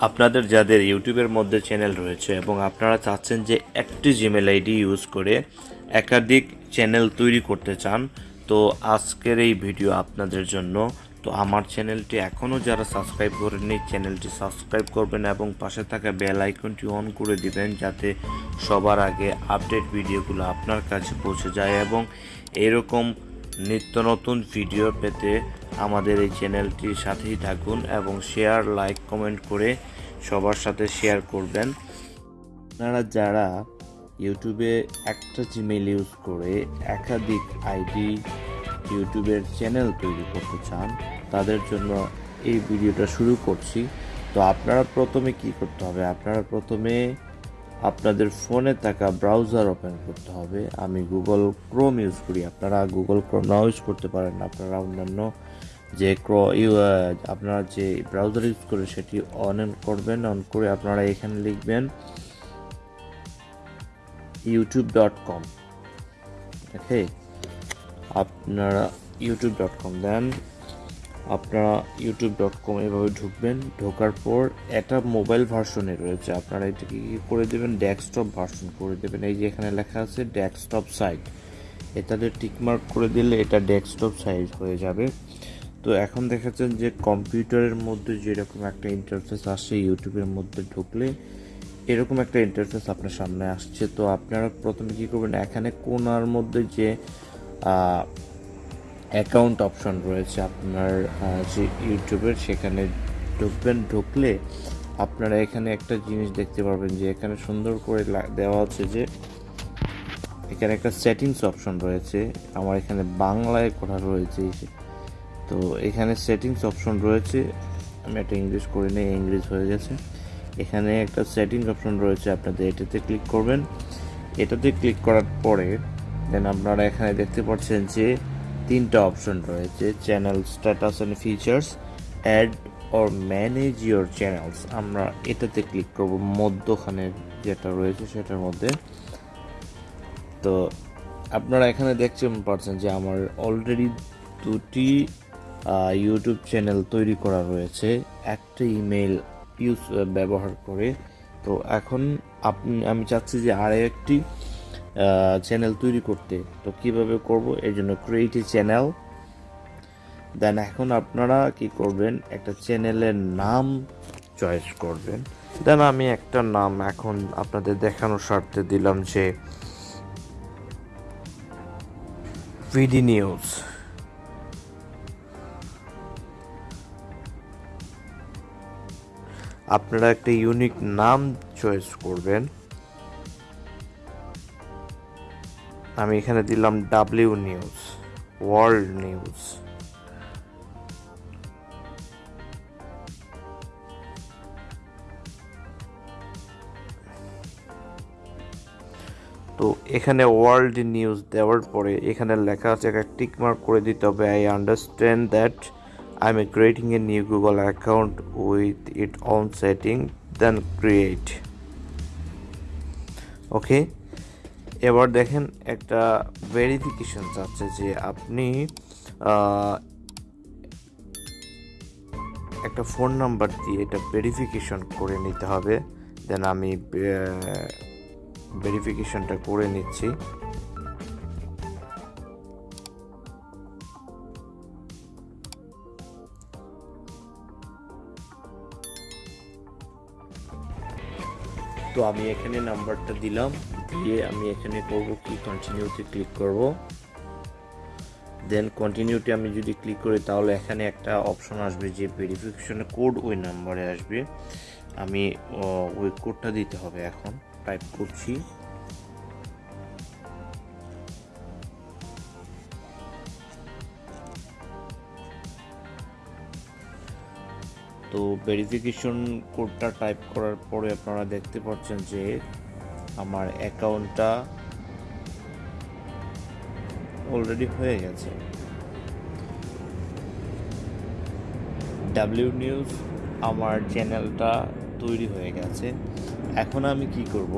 আপনাদের যাদের ইউটিউবের মধ্যে চ্যানেল রয়েছে এবং আপনারা চাচ্ছেন যে একটি জিমেল আইডি ইউজ করে একাধিক চ্যানেল তৈরি করতে চান, তো আজকের এই ভিডিও আপনাদের জন্য। তো আমার চ্যানেলটি এখনও যারা সাবস্ক্রাইব করেননি, চ্যানেলটি সাবস্ক্রাইব করবেন এবং পাশে থাকা বেল আইকনটি অন করে দিবেন যাতে সবার আগে আপডেট ভিডিওগুলো আপনার কাছে পৌঁছে যায় এবং এরকম নিত্য নতুন ভিডিও পেতে আমাদের এই চ্যানেলটির সাথেই থাকুন এবং শেয়ার লাইক কমেন্ট করে সবার সাথে শেয়ার করবেন। আপনারা যারা ইউটিউবে একটা জিমেল ইউজ করে একাধিক আইডি ইউটিউবের চ্যানেল তৈরি করতে চান, তাদের জন্য এই ভিডিওটা শুরু করছি। তো আপনারা প্রথমে কি করতে হবে? আপনারা প্রথমে আপনাদের ফোনে থাকা ব্রাউজার ওপেন করতে হবে। আমি গুগল ক্রোম ইউজ করি। আপনারা গুগল ক্রোম নাও ইউজ করতে পারেন। আপনারা অন্যান্য যে ক্রো আপনারা যে ব্রাউজার ইউজ করে সেটি অন করবেন, অন করে আপনারা এখানে লিখবেন ইউটিউব ডট কম ওকে আপনারা ইউটিউব ডট কম দেন আপনারা ইউটিউব ডট কম এভাবে ঢুকবেন, ঢোকার পর এটা মোবাইল ভার্সনে রয়েছে। আপনারা এটাকে কী করে দেবেন? ডেস্কটপ ভার্সন করে দেবেন। এই যে এখানে লেখা আছে ডেস্কটপ সাইট এটাতে টিকমার্ক করে দিলে এটা ডেস্কটপ সাইজ হয়ে যাবে। তো এখন দেখাচ্ছেন যে কম্পিউটারের মধ্যে যেরকম একটা ইন্টারফেস আসছে ইউটিউবের মধ্যে ঢুকলে এরকম একটা ইন্টারফেস আপনার সামনে আসছে। তো আপনারা প্রথমে কী করবেন? এখানে কোনার মধ্যে যে অ্যাকাউন্ট অপশন রয়েছে আপনার যে ইউটিউবের, সেখানে ঢুকবেন, ঢুকলে আপনারা এখানে একটা জিনিস দেখতে পারবেন যে এখানে সুন্দর করে দেওয়া আছে যে এখানে একটা সেটিংস অপশন রয়েছে। আমার এখানে বাংলায় করা রয়েছে। তো এখানে সেটিংস অপশন রয়েছে। আমি একটা ইংলিশ করে নিই ইংলিশ হয়ে গেছে। এখানে একটা সেটিংস অপশন রয়েছে, আপনাদের এটাতে ক্লিক করবেন। এটাতে ক্লিক করার পরে দেন আপনারা এখানে দেখতে পাচ্ছেন যে তিনটা অপশন রয়েছে channel status and features add or manage your channels আমরা এটাতে ক্লিক করব, মধ্যখানে যেটা রয়েছে সেটার মধ্যে। তো আপনারা এখানে দেখতে পারছেন যে আমার অলরেডি দুটি ইউটিউব চ্যানেল তৈরি করা রয়েছে। একটা ইমেল ইউজ ব্যবহার করে। তো এখন আপনি, আমি চাচ্ছি যে আর একটি চ্যানেল তৈরি করতে। তো কীভাবে করব? এর জন্য ক্রিয়েট চ্যানেল দেন এখন আপনারা কি করবেন? একটা চ্যানেলের নাম চয়েস করবেন। দেন আমি একটা নাম এখন আপনাদের দেখানোর স্বার্থে দিলাম যে ভিডি নিউজ আপনারা একটা ইউনিক নাম চয়েস করবেন। আমি এখানে দিলাম ডাব্লিউ নিউজ ওয়ার্ল্ড নিউজ তো এখানে ওয়ার্ল্ড নিউজ দেওয়ার পরে এখানে লেখা আছে, একটা টিক মার্ক করে দিতে হবে। I understand that I am creating a new Google account with it on setting then create okay এবার দেখেন একটা ভেরিফিকেশন চাচ্ছে যে আপনি একটা ফোন নাম্বার দিয়ে এটা ভেরিফিকেশন করে নিতে হবে। দেন আমি ভেরিফিকেশনটা করে নিচ্ছি। তো আমি এখানে নাম্বারটা দিলাম। দিয়ে আমি এখানে করব, কি কন্টিনিউতে ক্লিক করব। দেন কন্টিনিউটি আমি যদি ক্লিক করি, তাহলে এখানে একটা অপশন আসবে যে ভেরিফিকেশনের কোড ওই নাম্বারে আসবে। আমি ওই কোডটা দিতে হবে এখন। টাইপ করছি। তো ভেরিফিকেশন কোডটা টাইপ করার পরে আপনারা দেখতে পাচ্ছেন যে আমার অ্যাকাউন্টটা অলরেডি হয়ে গেছে। ডাব্লিউ নিউজ আমার চ্যানেলটা তৈরি হয়ে গেছে। এখন আমি কি করব?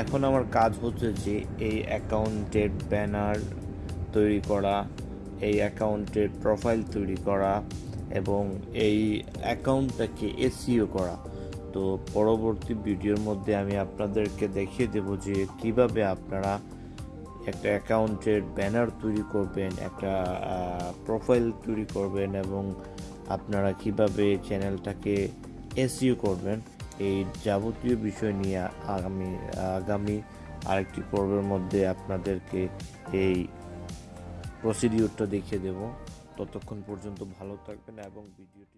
এখন আমার কাজ হচ্ছে যে এই অ্যাকাউন্টের ব্যানার তৈরি করা, এই অ্যাকাউন্টের প্রোফাইল তৈরি করা এবং এই অ্যাকাউন্টটাকে এসিও করা। তো পরবর্তী ভিডিওর মধ্যে আমি আপনাদেরকে দেখিয়ে দেব যে কীভাবে আপনারা একটা অ্যাকাউন্টের ব্যানার তৈরি করবেন, একটা প্রোফাইল তৈরি করবেন এবং আপনারা কীভাবে চ্যানেলটাকে এসইউ করবেন। এই যাবতীয় বিষয় নিয়ে আগামী আগামী আরেকটি পর্বের মধ্যে আপনাদেরকে এই প্রসিডিউরটা দেখিয়ে দেব। ততক্ষণ পর্যন্ত ভালো থাকবেন এবং ভিডিওটি